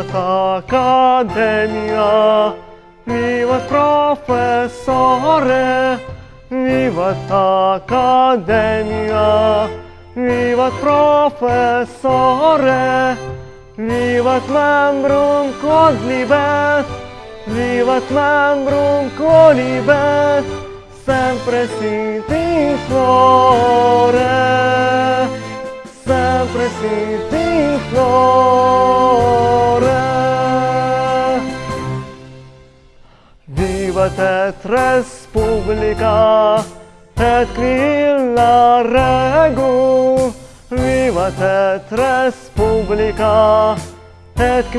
volt akadémia, mi volt professzore, mi volt akadémia, mi volt professzore, mi volt membrunk odlibet, mi volt membrunk sempre sinti in. opresit din floră. Viva Tet Republica, Tet la regu. Viva Tet Republica, Tet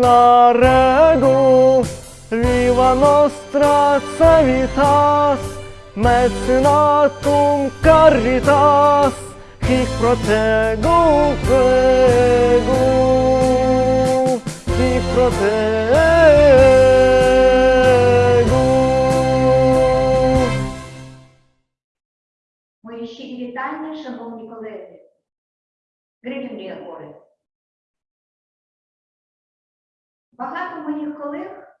la regu. Viva nostra Civitas, Mecenatum Caritas. Protegum regum, hic protegum. Мої щирі вітання, шановні колеги. Гривні гори. Багато моїх колег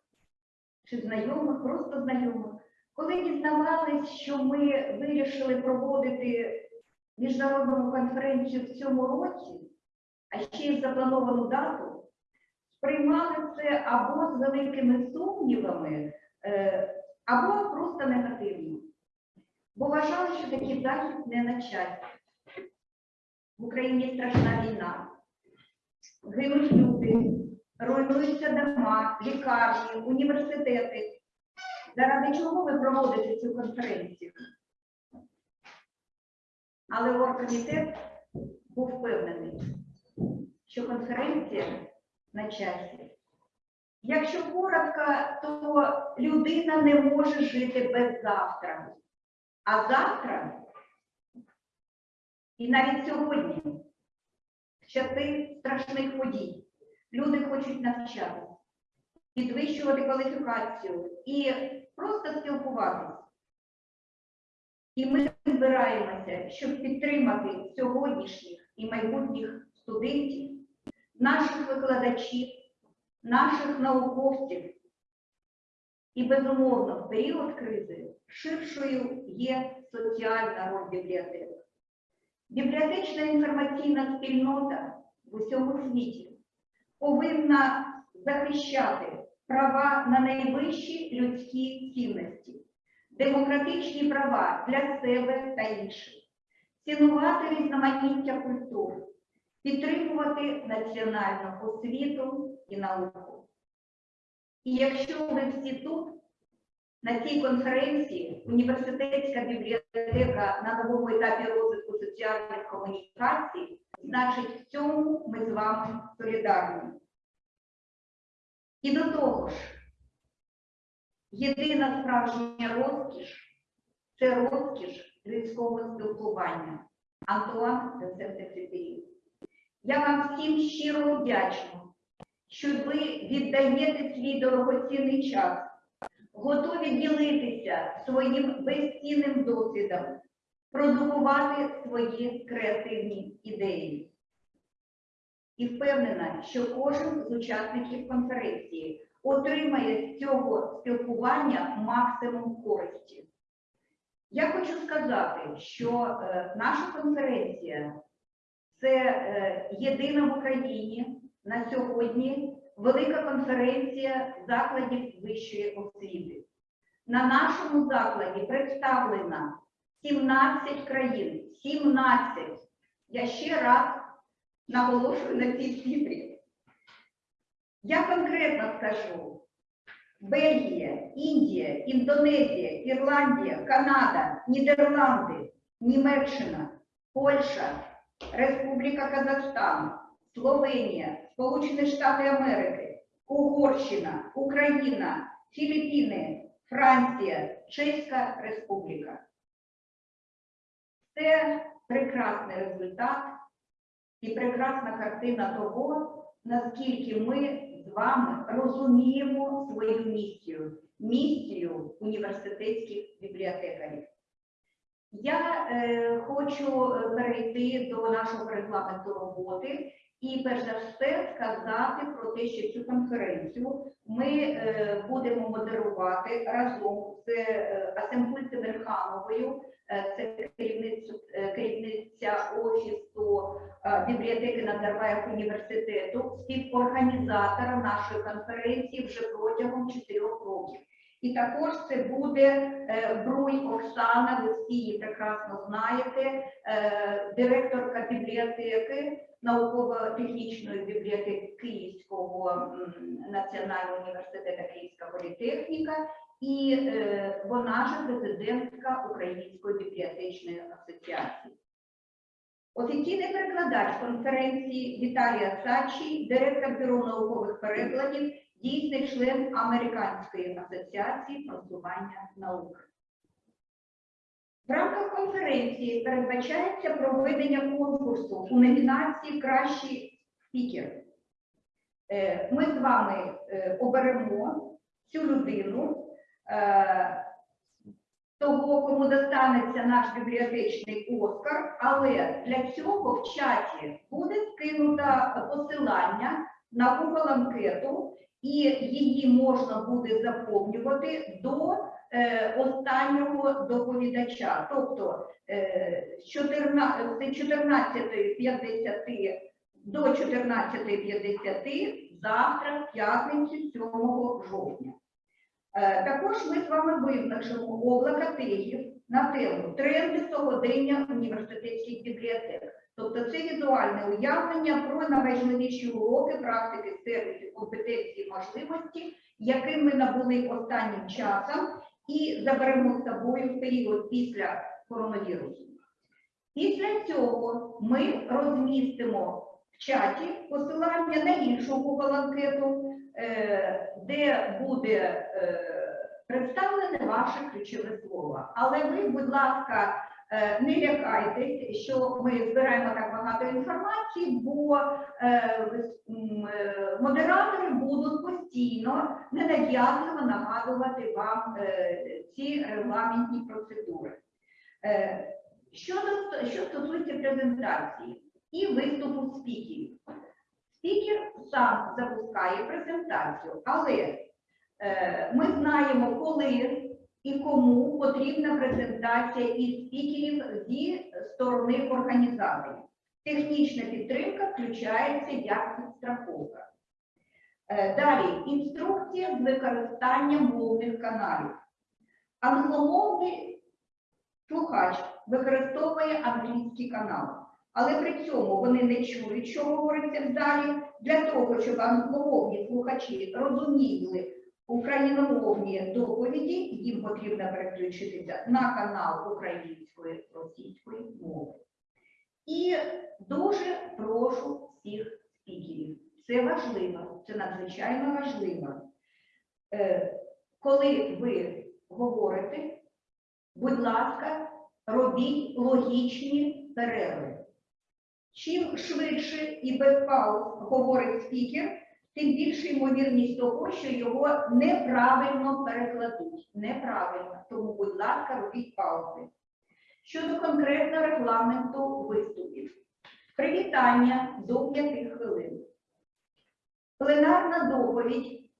чи знайомих, просто знайомих, коли дізнавались, що ми вирішили проводити міжнародну конференцію в цьому році, а ще й заплановану дату, сприймали це або з великими сумнівами, е, або просто негативно бо вважали, що такий захід не на часі. В Україні страшна війна, гинуть люди, руйнуються дома, лікарні, університети. Заради чого ви проводите цю конференцію? Але оргкомітет був впевнений, що конференція на часі. Якщо коротко, то людина не може жити без завтра. А завтра, і навіть сьогодні, в часи страшних подій, люди хочуть навчатися, підвищувати кваліфікацію і просто спілкуватися. І ми збираємося, щоб підтримати сьогоднішніх і майбутніх студентів, наших викладачів, наших науковців. І, безумовно, в період кризи ширшою є соціальна роль бібліотек. Бібліотечна інформаційна спільнота в усьому світі повинна захищати права на найвищі людські цінності, демократичні права для себе та інших, цінувати різноманіття культур, підтримувати національну освіту і науку. І якщо ви всі тут, на цій конференції університетська бібліотека на новому етапі розвитку соціальних комунікацій, значить, в цьому ми з вами солідарні. І до того ж, єдина справжня розкіш це розкіш людського спілкування. Антуан де Сент-Екзюпері. Я вам всім щиро вдячна, що ви віддаєте свій дорогоцінний час готові ділитися своїм безцінним досвідом, продукувати свої креативні ідеї. І впевнена, що кожен з учасників конференції отримає з цього спілкування максимум користі. Я хочу сказати, що е, наша конференція це е, єдина в Україні на сьогодні велика конференція закладів вищої освіти. На нашому закладі представлено 17 країн. 17. Я ще раз наголошую на цій цифрі. Я конкретно скажу: Бельгія, Індія, Індонезія, Ірландія, Канада, Нідерланди, Німеччина, Польща, Республіка Казахстан, Словенія, Сполучені Штати Америки, Угорщина, Україна, Філіппіни, Франція, Чеська Республіка. Це прекрасний результат і прекрасна картина того, наскільки ми з вами розуміємо свою місію, місію університетських бібліотекарів. Я е, хочу перейти до нашого регламенту роботи І перш за все сказати про те, що цю конференцію ми е, будемо модерувати разом з е, Асембульцем Верхановою, е, це керівниця, е, керівниця офісу е, бібліотеки Назарбаєв університету, співорганізатора нашої конференції вже протягом чотирьох років. І також це буде е, Бруй Оксана, ви всі її прекрасно знаєте, е, директорка бібліотеки, науково-технічної бібліотеки Київського національного університету Київська політехніка, і е, вона ж президентка Української бібліотечної асоціації. Офіційний перекладач конференції Віталія Сачі, директор бюро наукових перекладів, дійсний член Американської асоціації просування науки. В рамках конференції передбачається проведення конкурсу у номінації Кращий спікер. Е, Ми з вами е, оберемо цю людину, е, того, кому достанеться наш бібліотечний Оскар, але для цього в чаті буде скинуто посилання на анкету, і її можна буде заповнювати до е, останнього доповідача. Тобто е, з 14 14.50 до 14.50 завтра, п'ятницю 7 жовтня. Е, Також ми з вами визначимо облака тегів на тему тренди сьогодення університетських бібліотек. Тобто це візуальне уявлення про найважливіші уроки, практики, сервісів, компетенції, можливості, яким ми набули останнім часом і заберемо з собою в період після коронавірусу. Після цього ми розмістимо в чаті посилання на іншу Google анкету, е, де буде е, представлене ваше ключове слово. Але ви, будь ласка, не лякайтесь, що ми збираємо так багато інформації, бо е, е, модератори будуть постійно ненав'язливо нагадувати вам е, ці регламентні процедури. Е, Щодо що стосується презентації і виступу спікерів. Спікер сам запускає презентацію, але е, ми знаємо, коли і кому потрібна презентація із спікерів зі сторони організаторів. Технічна підтримка включається як підстраховка. Е, Далі інструкція з використання мовних каналів. Англомовний слухач використовує англійський канал, але при цьому вони не чують, що говориться в залі. Для того, щоб англомовні слухачі розуміли україномовні доповіді, їм потрібно переключитися на канал української російської мови. І дуже прошу всіх спікерів. Це важливо, це надзвичайно важливо. Е, Коли ви говорите, будь ласка, робіть логічні перерви. Чим швидше і без пауз говорить спікер, тим більша ймовірність того, що його неправильно перекладуть. Неправильно. Тому, будь ласка, робіть паузи. Щодо конкретного регламенту виступів. Привітання до 5 хвилин. Пленарна доповідь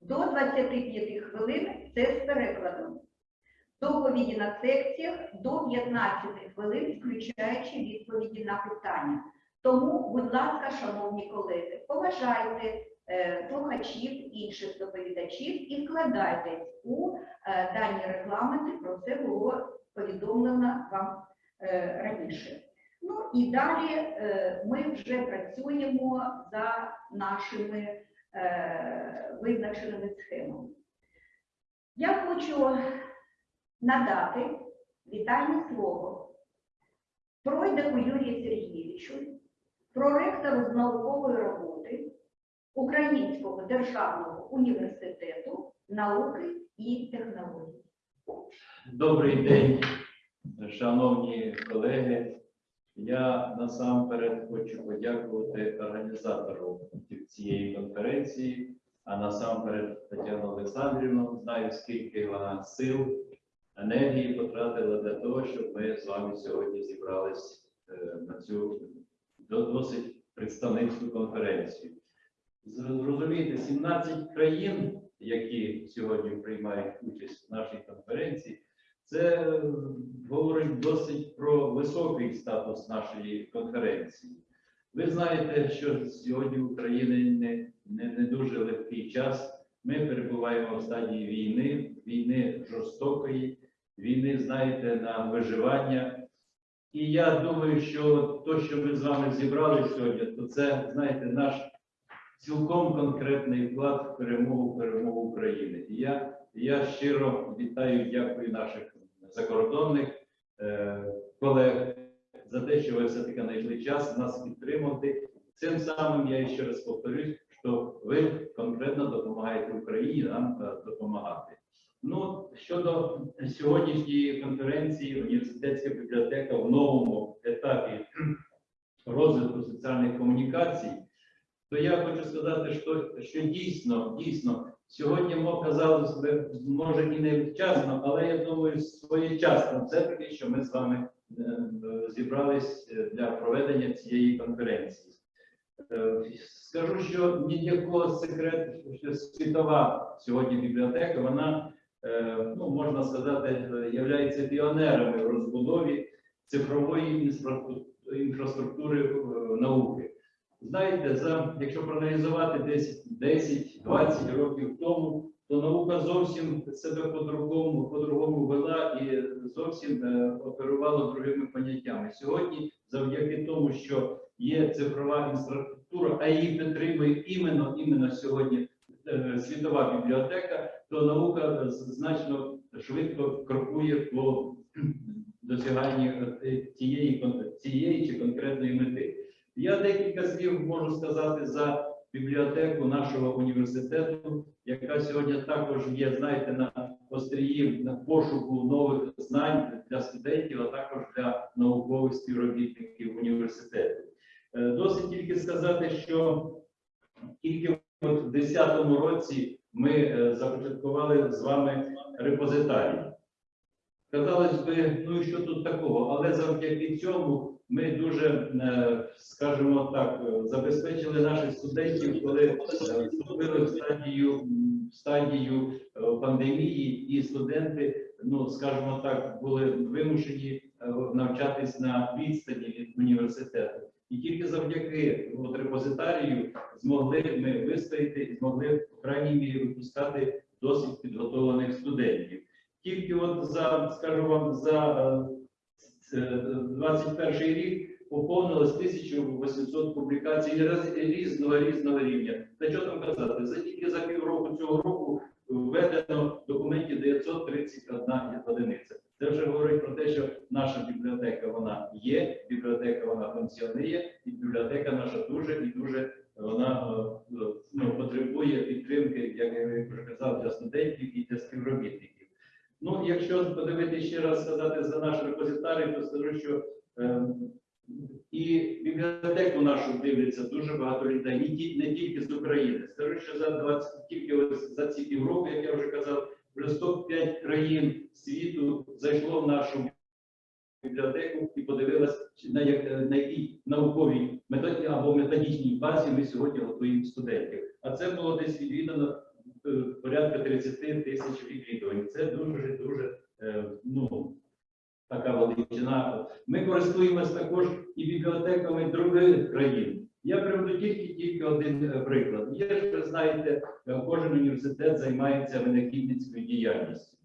до 25 хвилин це з перекладом. Доповіді на секціях до 15 хвилин, включаючи відповіді на питання. Тому, будь ласка, шановні колеги, поважайте е, слухачів, інших доповідачів і вкладайтесь у е, дані регламенти. Про це було повідомлено вам е, раніше. Ну і далі ми вже працюємо за нашими визначеними схемами. Я хочу надати вітальне слово пройдеку Юрію Сергійовичу, проректору з наукової роботи Українського державного університету науки і технологій. Добрий день, шановні колеги. Я насамперед хочу подякувати організатору цієї конференції, а насамперед Тетяну Олександрівну. Знаю, скільки вона сил, енергії потратила для того, щоб ми з вами сьогодні зібрались е, на цю досить представницьку конференцію. Зрозумієте, 17 країн, які сьогодні приймають участь в нашій конференції, це е, говорить досить про високий статус нашої конференції. Ви знаєте, що сьогодні в Україні не, не, не дуже легкий час. Ми перебуваємо в стадії війни, війни жорстокої, війни, знаєте, на виживання. І я думаю, що те, що ми з вами зібрали сьогодні, то це, знаєте, наш цілком конкретний вклад в перемогу, перемогу України. І я, я щиро вітаю, дякую наших закордонних е, колег за те, що ви все-таки знайшли час нас підтримати. Цим самим я ще раз повторюсь, що ви конкретно допомагаєте Україні нам е, допомагати. Ну, щодо сьогоднішньої конференції, університетська бібліотека в новому етапі розвитку соціальних комунікацій, то я хочу сказати, що, що дійсно, дійсно, сьогодні би, може і не вчасно, але я думаю, своєчасно все-таки, що ми з вами е, зібрались е, для проведення цієї конференції. Е, Скажу, що ніякого секрету, що світова сьогодні бібліотека, вона, ну можна сказати, е, являється піонерами в розбудові цифрової інфраструктури е, науки. Знаєте, за якщо проаналізувати десь 10-20 років тому, то наука зовсім себе по-другому, по-другому вела і зовсім е, оперувала другими поняттями. Сьогодні, завдяки тому, що є цифрова інфраструктура, а її підтримує іменно, іменно сьогодні е, світова бібліотека, то наука е, значно швидко крокує по досяганні е, тієї, цієї чи конкретної мети. Я декілька слів можу сказати за бібліотеку нашого університету, яка сьогодні також є, знаєте, на острії на пошуку нових знань для студентів, а також для наукових співробітників університету. Е, Досить тільки сказати, що тільки в 2010 році ми е, започаткували з вами репозитарій. Казалось би, ну і що тут такого? Але завдяки цьому ми дуже, е, скажімо так, е, забезпечили наших студентів, коли вступили в стадію, стадію пандемії, і студенти, ну скажімо так, були вимушені навчатись на відстані від університету. І тільки завдяки от, репозитарію змогли ми вистояти і змогли, в крайній мірі, випускати досить підготовлених студентів. Тільки от за, скажу вам, за е, е, 21 рік поповнилось 1800 публікацій різного різного рівня. Та що там казати? За тільки за півроку цього року введено документів 931 одиниця. Це вже говорить про те, що наша бібліотека вона є, функціонує, і бібліотека наша дуже і дуже вона е, е, ну, потребує підтримки, як я вже казав, для студентів і для співробітників. Ну, якщо подивитися ще раз сказати за наш репозитарій, то скажу, що е, і бібліотеку нашу дивляться дуже багато людей, ті- не тільки з України. Скажу, що за 20, тільки ось за ці півроку, як я вже казав, вже 105 країн світу зайшло в нашу бібліотеку і подивилась, на, як, на якій науковій методі або методичній базі ми сьогодні готуємо студентів. А це було десь відвідано е, порядка 30 тисяч відвідувань. Це дуже дуже е, ну, така величина. Ми користуємось також і бібліотеками других країн. Я приведу тільки тільки один е, приклад. Є ж, ви знаєте, кожен університет займається винахідницькою діяльністю,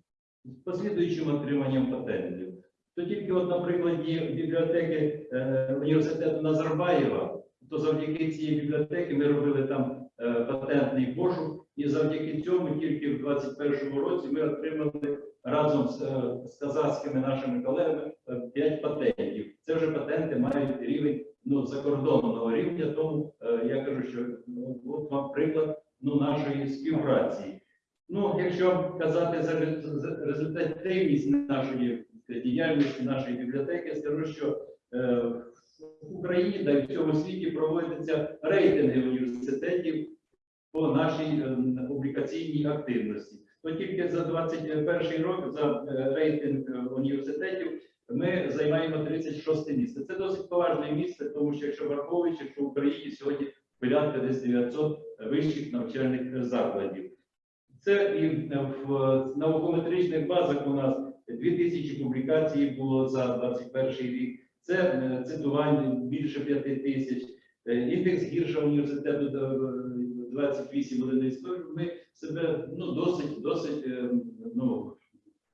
послідуючим отриманням патентів. Тільки, от, на прикладі бібліотеки е, університету Назарбаєва, то завдяки цій бібліотеці ми робили там е, патентний пошук, і завдяки цьому тільки в 2021 році ми отримали разом з, е, з казахськими нашими колегами 5 патентів. Це вже патенти мають рівень ну, закордонного рівня, тому е, я кажу, що ну, от вам приклад ну, нашої співпраці. Ну, якщо казати за результативність нашої діяльності нашої бібліотеки, скажу, що е, в Україні та в цьому світі проводяться рейтинги університетів по нашій е, публікаційній активності. То тільки за 21 рік за е, рейтинг е, університетів ми займаємо 36 місце. Це досить поважне місце, тому що якщо враховуючи, що в Україні сьогодні порядка десь 900 вищих навчальних закладів. Це і в наукометричних базах у нас 2000 публікацій було за 21 рік. Це цитування більше 5 тисяч. Е, Індекс гірша університету е, 28 одиниць. Ну, Ми себе ну, досить, досить е, ну,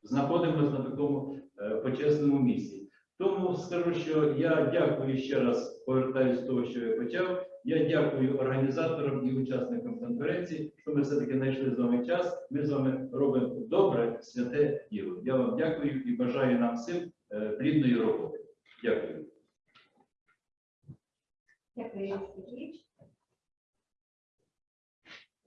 знаходимося на такому е, почесному місці. Тому скажу, що я дякую ще раз, повертаюся до того, що я почав. Я дякую організаторам і учасникам конференції, що ми все-таки знайшли з вами час. Ми з вами робимо добре, святе діло. Я вам дякую і бажаю нам всім е, плідної роботи. Дякую. Дякую, Сергійович.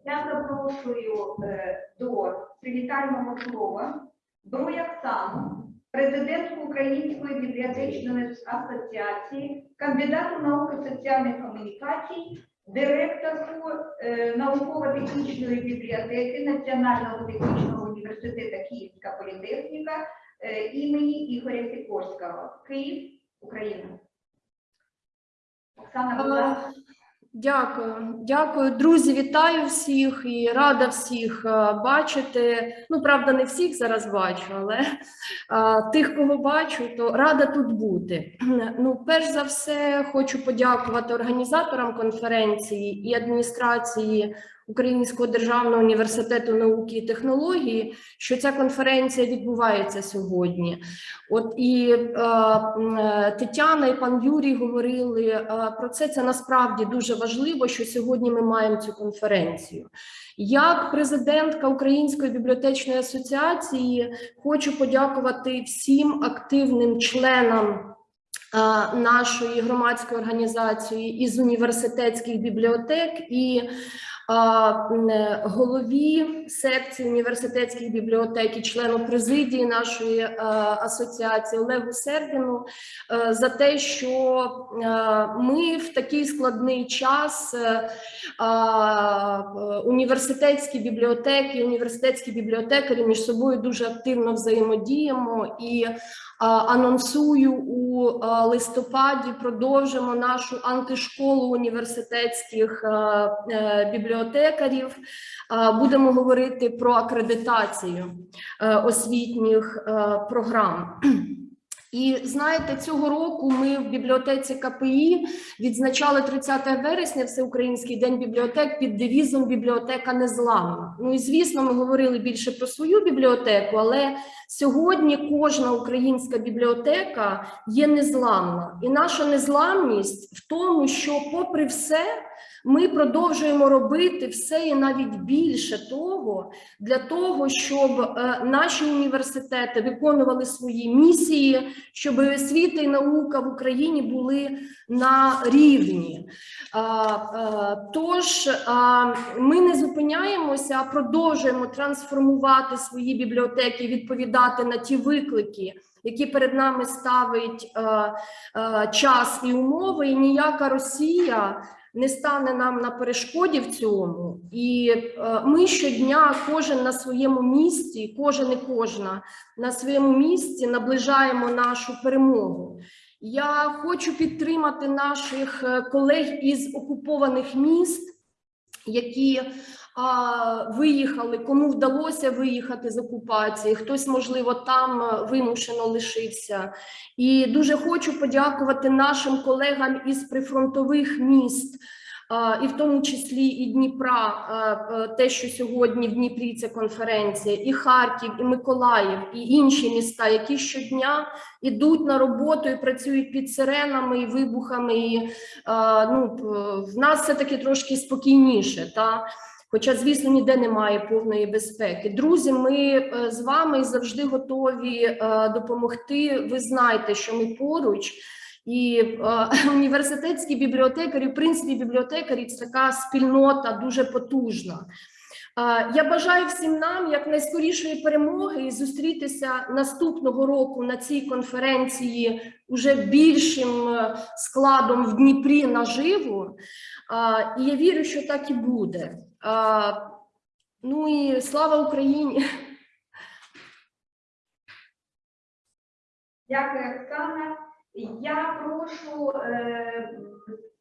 Я запрошую е, до привітального слова Брояксану, президентку Української бібліотечної асоціації, кандидату наук соціальних комунікацій, директорку е, науково-технічної бібліотеки Національного технічного університету Київська політехніка е, імені Ігоря Сікорського. Київ, Україна. Оксана, будь ласка. Дякую, дякую, друзі. Вітаю всіх і рада всіх е, бачити. Ну, правда, не всіх зараз бачу, але а, тих, кого бачу, то рада тут бути. Ну, перш за все, хочу подякувати організаторам конференції і адміністрації Українського державного університету науки і технології, що ця конференція відбувається сьогодні. От і е, е, Тетяна і пан Юрій говорили е, про це. Це насправді дуже важливо, що сьогодні ми маємо цю конференцію. Як президентка Української бібліотечної асоціації хочу подякувати всім активним членам. е, Нашої громадської організації із університетських бібліотек і голові секції університетських бібліотек і члену президії нашої е, асоціації Олегу Сердіну е, за те, що е, ми в такий складний час е, е, університетські бібліотеки, університетські бібліотекарі між собою дуже активно взаємодіємо і анонсую у листопаді продовжимо нашу антишколу університетських е, бібліотекарів. Будемо говорити про акредитацію е, освітніх е, програм. І знаєте, цього року ми в бібліотеці КПІ відзначали 30 вересня Всеукраїнський день бібліотек під девізом Бібліотека незламна. Ну і звісно, ми говорили більше про свою бібліотеку, але сьогодні кожна українська бібліотека є незламна. І наша незламність в тому, що, попри все, ми продовжуємо робити все і навіть більше того для того, щоб е, наші університети виконували свої місії, щоб освіта і наука в Україні були на рівні. А, а, Тож ми не зупиняємося, а продовжуємо трансформувати свої бібліотеки, відповідати на ті виклики. Які перед нами ставить е, е, час і умови, і ніяка Росія не стане нам на перешкоді в цьому. І е, ми щодня, кожен на своєму місці, кожен і кожна на своєму місці наближаємо нашу перемогу. Я хочу підтримати наших е, колег із окупованих міст, які виїхали, кому вдалося виїхати з окупації, хтось, можливо, там е, вимушено лишився. І дуже хочу подякувати нашим колегам із прифронтових міст. І в тому числі і Дніпра, а, а, те, що сьогодні в Дніпрі ця конференція, і Харків, і Миколаїв, і інші міста, які щодня ідуть на роботу і працюють під сиренами і вибухами. І ну, в нас все таки трошки спокійніше. Та? Хоча, звісно, ніде немає повної безпеки. Друзі, ми е, з вами завжди готові е, допомогти. Ви знаєте, що ми поруч. І е, університетські бібліотекарі, в принципі, бібліотекарі це така спільнота дуже потужна. Я бажаю всім нам якнайскорішої перемоги і зустрітися наступного року на цій конференції уже більшим складом в Дніпрі наживо. І я вірю, що так і буде. Е, Ну і слава Україні! Дякую, Оксана. Я прошу е,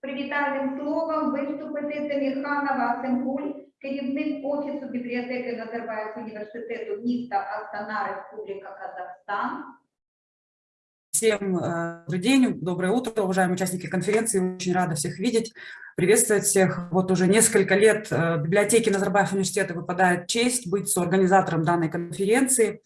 привітальним словом виступити Семірханова Семгуль, керівник Офісу бібліотеки Назарбаєв університету міста Астана, Республіка Казахстан. Всем э, добрый день, доброе утро, уважаемые участники конференции. Очень рада всех видеть, приветствовать всех. Вот уже несколько лет э, библиотеке Назарбаев университета выпадает честь быть соорганизатором данной конференции.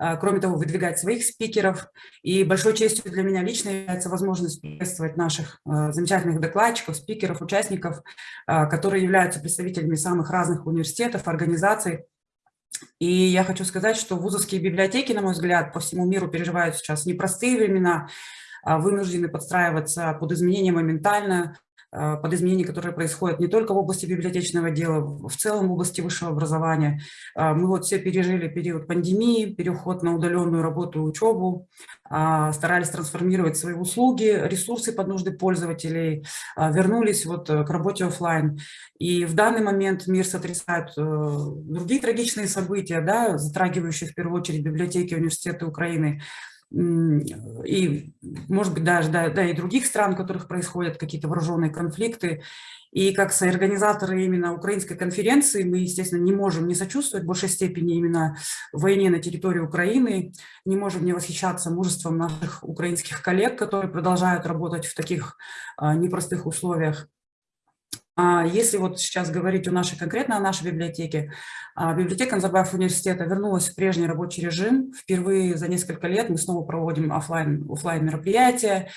Э, Кроме того, выдвигать своих спикеров. И большой честью для меня лично является возможность приветствовать наших замечательных докладчиков, спикеров, участников, которые являются представителями самых разных университетов, организаций. И я хочу сказать, что вузовские библиотеки, на мой взгляд, по всему миру переживают сейчас непростые времена, а вынуждены подстраиваться под изменения моментально, а, под изменения, которые происходят не только в области библиотечного дела, в целом в области высшего образования. А, Мы вот все пережили период пандемии, переход на удаленную работу и учебу, а, старались трансформировать свои услуги, ресурсы под нужды пользователей, вернулись вот э, к работе оффлайн. И в данный момент мир сотрясает э, другие трагичные события, да, затрагивающие в первую очередь библиотеки университеты Украины. И, может быть, даже да, да, и других стран, в которых происходят какие-то вооруженные конфликты. И как соорганизаторы именно украинской конференции мы, естественно, не можем не сочувствовать в большей степени именно войне на территории Украины, не можем не восхищаться мужеством наших украинских коллег, которые продолжают работать в таких а, непростых условиях. А Если вот сейчас говорить о нашей, конкретно о нашей библиотеке, а, библиотека Назарбаев университета вернулась в прежний рабочий режим. Впервые за несколько лет мы снова проводим оффлайн, оффлайн мероприятия.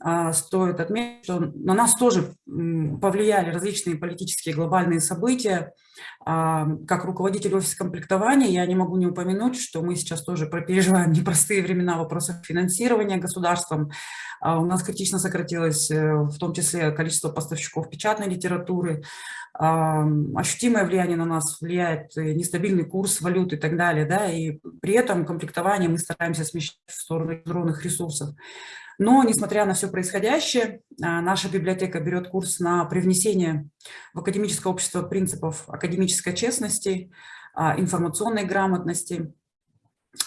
А, Стоит отметить, что на нас тоже повлияли различные политические глобальные события. А, Как руководитель офиса комплектования я не могу не упомянуть, что мы сейчас тоже переживаем непростые времена в вопросах финансирования государством. А, У нас критично сократилось э, в том числе количество поставщиков печатной литературы. Ам, Ощутимое влияние на нас влияет э, нестабильный курс валют и так далее. Да? И при этом комплектование мы стараемся смещать в сторону электронных ресурсов. Но, несмотря на все происходящее, а, наша библиотека берет курс на привнесение в академическое общество принципов академической честности, а, информационной грамотности.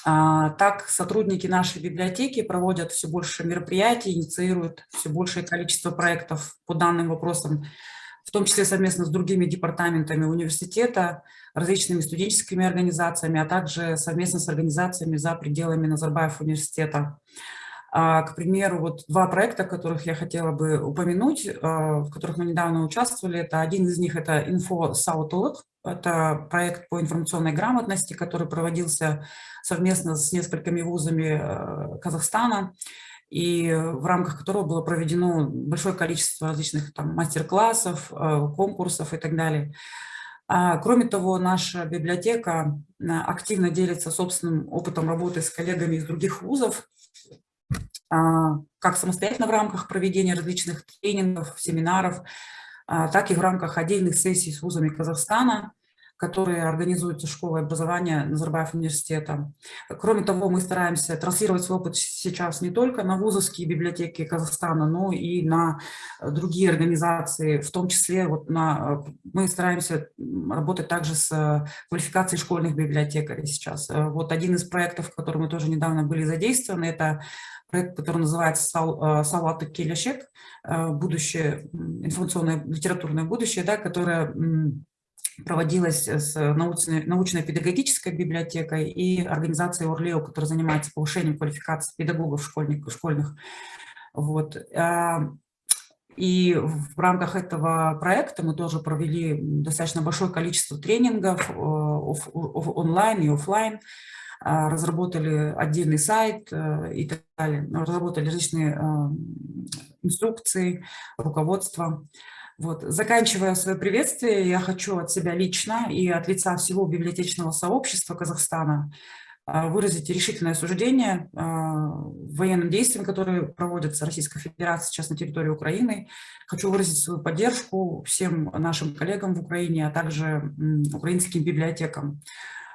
А, Так сотрудники нашей библиотеки проводят все больше мероприятий, инициируют все большее количество проектов по данным вопросам, в том числе совместно с другими департаментами университета, различными студенческими организациями, а также совместно с организациями за пределами Назарбаев университета. К примеру, вот два проекта, которых я хотела бы упомянуть, а, в которых мы недавно участвовали, это один из них это «Инфо Саутолог», это проект по информационной грамотности, который проводился совместно с несколькими вузами э, Казахстана, и в рамках которого было проведено большое количество различных мастер-классов, конкурсов и так далее. А, Кроме того, наша библиотека активно делится собственным опытом работы с коллегами из других вузов, а, как самостоятельно в рамках проведения различных тренингов, семинаров, так и в рамках отдельных сессий с вузами Казахстана, которые организуются школой образования Назарбаев университета. Кроме того, мы стараемся транслировать свой опыт сейчас не только на вузовские библиотеки Казахстана, но и на э, другие организации, в том числе вот на, э, мы стараемся работать также с э, квалификацией школьных библиотекарей сейчас. Вот один из проектов, в котором мы тоже недавно были задействованы, это проект, который называется «Сал- «Салаты Келешек», будущее, информационное литературное будущее, да, которое проводилась с научной- научно-педагогической библиотекой и организацией Орлео, которая занимается повышением квалификации педагогов школьников, школьных. Вот. а, И в рамках этого проекта мы тоже провели достаточно большое количество тренингов э, онлайн и офлайн, а, разработали отдельный сайт э, и так далее, разработали различные э, инструкции, руководство. Вот. Заканчивая свое приветствие, я хочу от себя лично и от лица всего библиотечного сообщества Казахстана а, выразить решительное осуждение а, военным действиям, которые проводятся Российской Федерацией сейчас на территории Украины. Хочу выразить свою поддержку всем нашим коллегам в Украине, а также украинским библиотекам.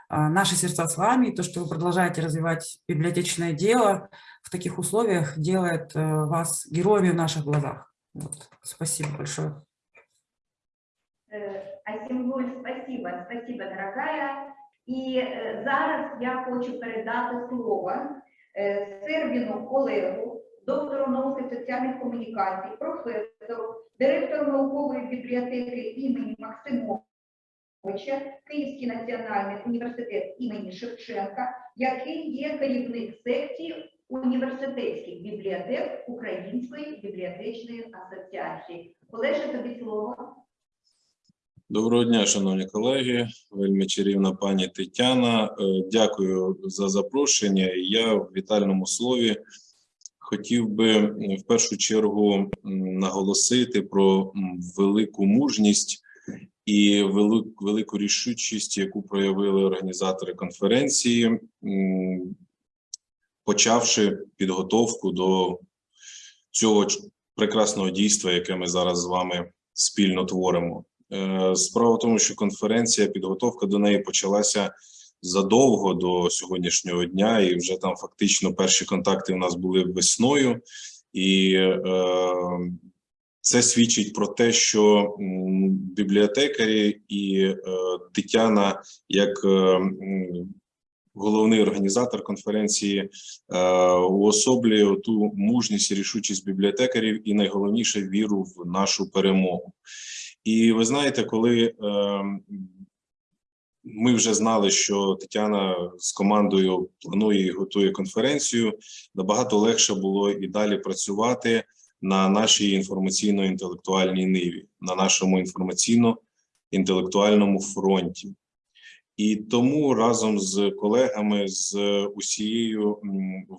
А, Наши сердца с вами, то, что вы продолжаете развивать библиотечное дело в таких условиях, делает э, вас героями в наших глазах. Вот. Спасибо большое. Е, Асімгуль, спасибо, спасибо, дорогая. І е, зараз я хочу передати слово е, Сербіну Олегу, доктору науки соціальних комунікацій, професору, директору наукової бібліотеки імені Максимовича, Київський національний університет імені Шевченка, який є керівник секції університетських бібліотек Української бібліотечної асоціації. Олеже, тобі слово. Доброго дня, шановні колеги, вельми чарівна пані Тетяна. Е, Дякую за запрошення. Я в вітальному слові хотів би в першу чергу наголосити про велику мужність і велику, велику рішучість, яку проявили організатори конференції, почавши підготовку до цього прекрасного дійства, яке ми зараз з вами спільно творимо. Е, Справа в тому, що конференція, підготовка до неї почалася задовго до сьогоднішнього дня, і вже там фактично перші контакти у нас були весною, і е, це свідчить про те, що бібліотекарі і е, Тетяна, як е, головний організатор конференції, е, уособлює ту мужність і рішучість бібліотекарів, і найголовніше віру в нашу перемогу. І ви знаєте, коли е, ми вже знали, що Тетяна з командою планує і готує конференцію, набагато легше було і далі працювати на нашій інформаційно-інтелектуальній ниві, на нашому інформаційно-інтелектуальному фронті. І тому разом з колегами з усією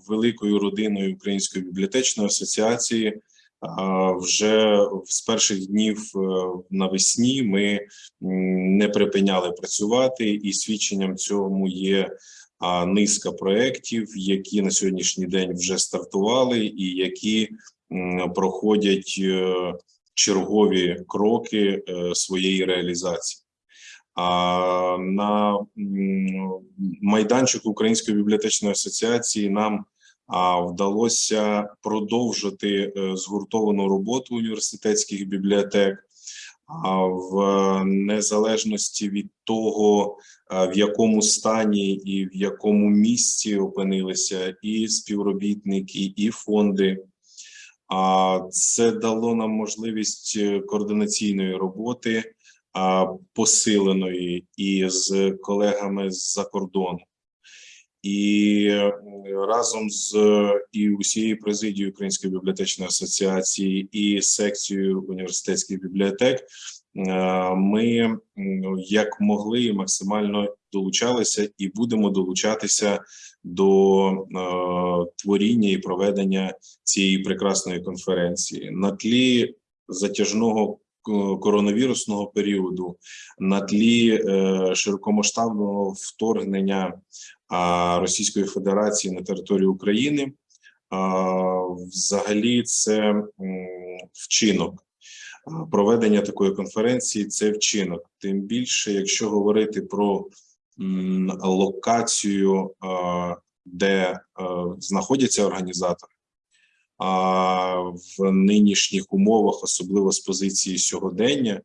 великою родиною Української бібліотечної асоціації вже з перших днів е, навесні ми не припиняли працювати, і свідченням цьому є низка проєктів, які на сьогоднішній день вже стартували, і які проходять е, чергові кроки е, своєї реалізації. А на майданчику Української бібліотечної асоціації нам вдалося продовжити е, згуртовану роботу університетських бібліотек. В незалежності від того, в якому стані і в якому місці опинилися і співробітники, і фонди. А це дало нам можливість е, координаційної роботи, посиленої і з колегами з-за кордону. І разом з і усією президією Української бібліотечної асоціації і секцією університетських бібліотек е, ми як могли максимально долучалися і будемо долучатися до е, творіння і проведення цієї прекрасної конференції. На тлі затяжного коронавірусного періоду, на тлі е, широкомасштабного вторгнення Російської Федерації на територію України. Взагалі, це вчинок. Проведення такої конференції це вчинок. Тим більше, якщо говорити про локацію, де е, знаходяться організатори, а в нинішніх умовах, особливо з позиції сьогодення,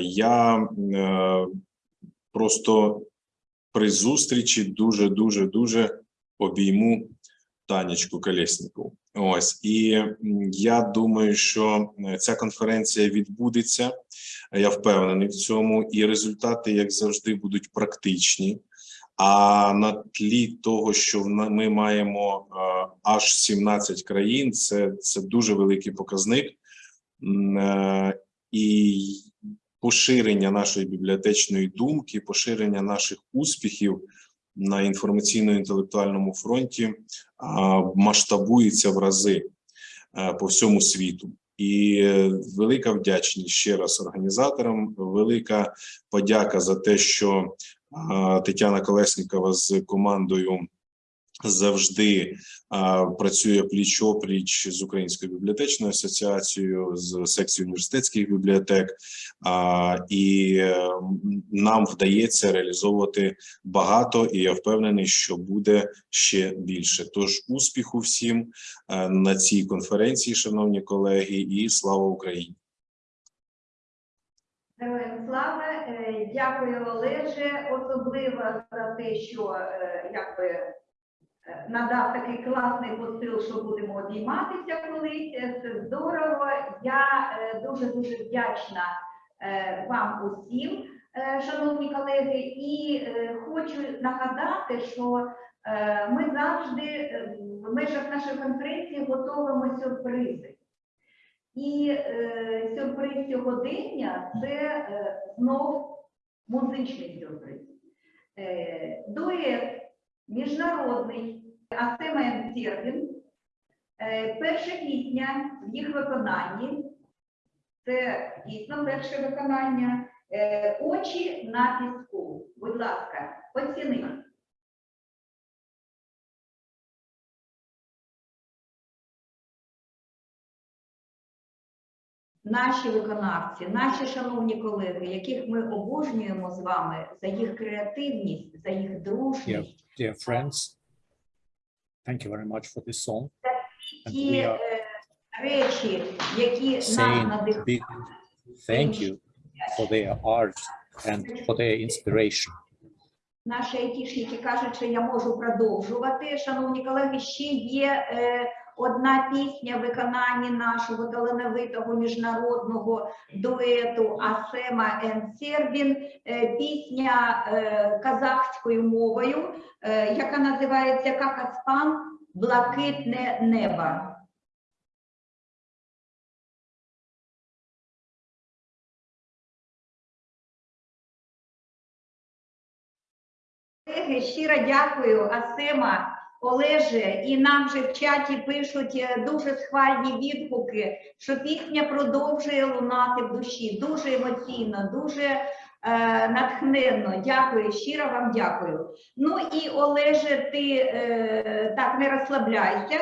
я е, просто при зустрічі дуже дуже дуже обійму Танечку Колєснікову. Ось і я думаю, що е, ця конференція відбудеться. Я впевнений в цьому, і результати, як завжди, будуть практичні. А на тлі того, що ми маємо аж 17 країн, це, це дуже великий показник. Е, І поширення нашої бібліотечної думки, поширення наших успіхів на інформаційно-інтелектуальному фронті масштабується в рази е, по всьому світу. І е, велика вдячність ще раз організаторам. Велика подяка за те, що Тетяна Колеснікова з командою завжди працює пліч опліч з Українською бібліотечною асоціацією, з секцією університетських бібліотек, і е, нам вдається реалізовувати багато, і я впевнений, що буде ще більше. Тож успіху всім е, на цій конференції, шановні колеги, і слава Україні! Слава, дякую Олеже, особливо за те, що е, якби е, надав такий класний посил, що будемо обійматися колись. Е, Це здорово. Я дуже дуже вдячна вам усім, шановні колеги, і хочу нагадати, що ми завжди в межах нашої конференції готуємо сюрпризи. І е, сюрприз сьогодення це е, знов музичний сюрприз. Е, дует міжнародний Асемен Сербін. Е, перша пісня в їх виконанні. Це дійсно перше виконання. Е, Очі на піску. Будь ласка, оцініть. Наші виконавці, наші шановні колеги, яких ми обожнюємо з вами за їх креативність, за їх дружність, dear friends. Thank you very much for this song. Ті е, речі, які нас надихають. thank you for their art and for their inspiration. Наші айтішники кажуть, що я можу продовжувати. Шановні колеги, ще є е, одна пісня в виконанні нашого талановитого міжнародного дуету Асема Ен Сербін. Е, пісня е, казахською мовою, е, яка називається Какаспан Блакитне небо. Щиро дякую, Асема, Олеже, і нам вже в чаті пишуть е, дуже схвальні відгуки, що пісня продовжує лунати в душі. Дуже емоційно, дуже е, натхненно. Дякую, щиро вам дякую. Ну і Олеже, ти е, так не розслабляйся.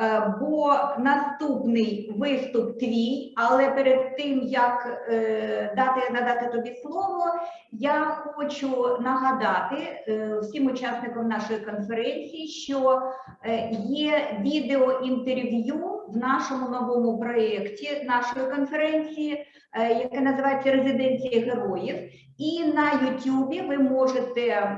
Е, Бо наступний виступ твій, але перед тим як е, дати надати тобі слово, я хочу нагадати е, всім учасникам нашої конференції, що є відеоінтерв'ю в нашому новому проєкті нашої конференції, яке називається Резиденція героїв. І на Ютубі ви можете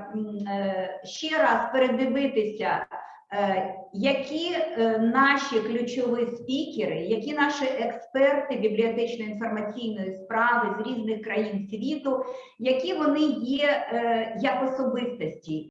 ще раз передивитися. Е, Які е, наші ключові спікери, які наші експерти бібліотечно-інформаційної справи з різних країн світу, які вони є е, як особистості,